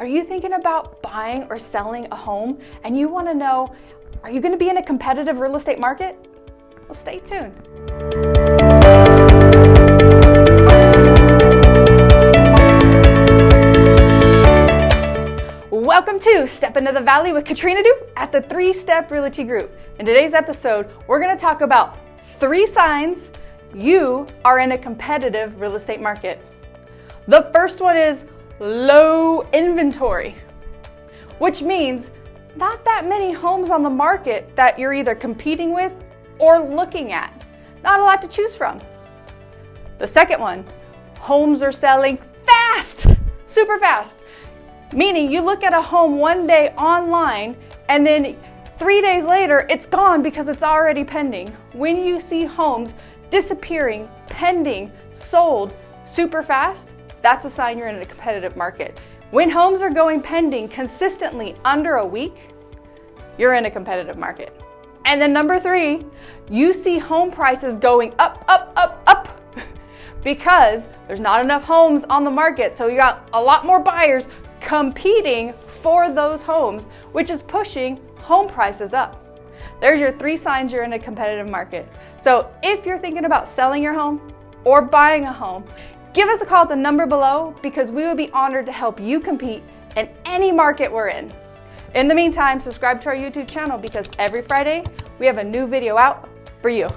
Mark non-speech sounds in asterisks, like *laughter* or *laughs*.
Are you thinking about buying or selling a home and you want to know, are you going to be in a competitive real estate market? Well, stay tuned. Welcome to Step Into the Valley with Katrina Du at the Three Step Realty Group. In today's episode, we're going to talk about three signs you are in a competitive real estate market. The first one is low inventory, which means not that many homes on the market that you're either competing with or looking at. Not a lot to choose from. The second one, homes are selling fast, super fast. Meaning you look at a home one day online and then three days later it's gone because it's already pending. When you see homes disappearing, pending, sold super fast, that's a sign you're in a competitive market. When homes are going pending consistently under a week, you're in a competitive market. And then number three, you see home prices going up, up, up, up *laughs* because there's not enough homes on the market. So you got a lot more buyers competing for those homes, which is pushing home prices up. There's your three signs you're in a competitive market. So if you're thinking about selling your home or buying a home, Give us a call at the number below because we would be honored to help you compete in any market we're in. In the meantime, subscribe to our YouTube channel because every Friday we have a new video out for you.